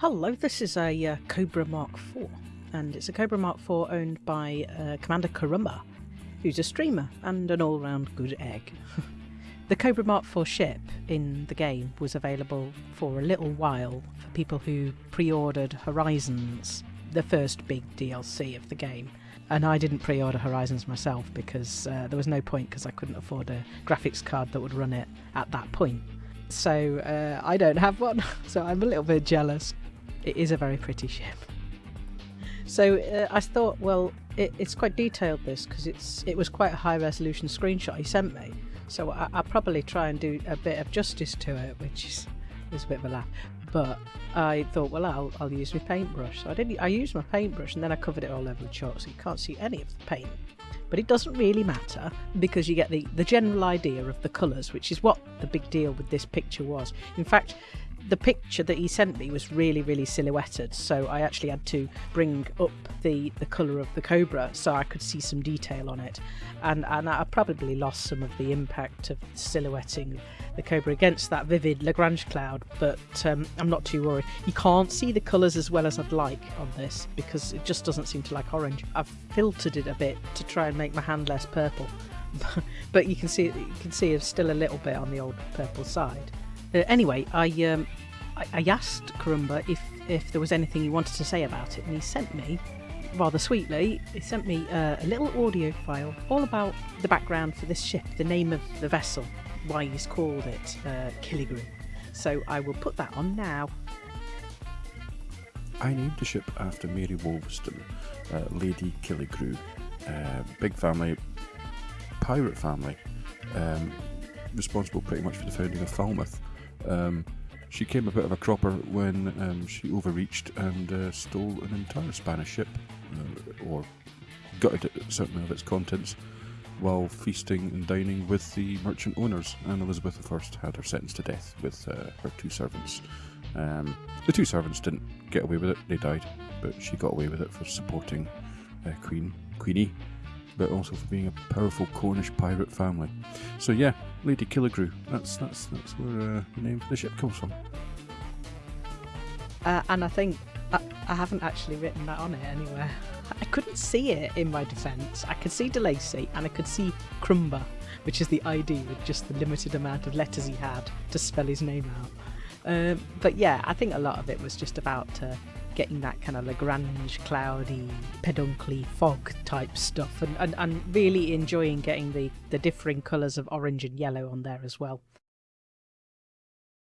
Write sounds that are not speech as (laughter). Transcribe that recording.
Hello, this is a uh, Cobra Mark IV, and it's a Cobra Mark IV owned by uh, Commander Karumba, who's a streamer and an all round good egg. (laughs) the Cobra Mark IV ship in the game was available for a little while for people who pre ordered Horizons, the first big DLC of the game. And I didn't pre order Horizons myself because uh, there was no point because I couldn't afford a graphics card that would run it at that point. So uh, I don't have one, (laughs) so I'm a little bit jealous. It is a very pretty ship. So uh, I thought, well, it, it's quite detailed this because it's it was quite a high resolution screenshot he sent me. So I, will probably try and do a bit of justice to it, which is, is a bit of a laugh. But I thought, well, I'll, I'll use my paintbrush. So I didn't. I used my paintbrush and then I covered it all over with chalk, so you can't see any of the paint. But it doesn't really matter because you get the, the general idea of the colours, which is what the big deal with this picture was. In fact, the picture that he sent me was really, really silhouetted, so I actually had to bring up the, the colour of the cobra so I could see some detail on it. And, and I probably lost some of the impact of silhouetting the cobra against that vivid Lagrange cloud, but um, I'm not too worried. You can't see the colours as well as I'd like on this because it just doesn't seem to like orange. I've filtered it a bit to try and make my hand less purple, (laughs) but you can see you can see it's still a little bit on the old purple side. Uh, anyway, I, um, I, I asked Karumba if if there was anything he wanted to say about it, and he sent me rather sweetly, he sent me uh, a little audio file all about the background for this ship, the name of the vessel, why he's called it uh, Killigrew. So I will put that on now. I named the ship after Mary Wolverston, uh, Lady Killigrew, uh, big family, pirate family, um, responsible pretty much for the founding of Falmouth. Um, she came a bit of a cropper when um, she overreached and uh, stole an entire Spanish ship, uh, or gutted it, certainly of its contents, while feasting and dining with the merchant owners. And Elizabeth I had her sentenced to death with uh, her two servants. Um, the two servants didn't get away with it; they died, but she got away with it for supporting uh, Queen Queenie but also for being a powerful Cornish pirate family. So yeah, Lady Killigrew. That's that's that's where uh, the name of the ship comes from. Uh, and I think I, I, haven't actually written that on it anywhere. I couldn't see it in my defence. I could see De Lacy and I could see Crumba, which is the ID with just the limited amount of letters he had to spell his name out. Um, but yeah, I think a lot of it was just about uh, getting that kind of Lagrange, cloudy, peduncly fog type stuff, and, and, and really enjoying getting the, the differing colours of orange and yellow on there as well.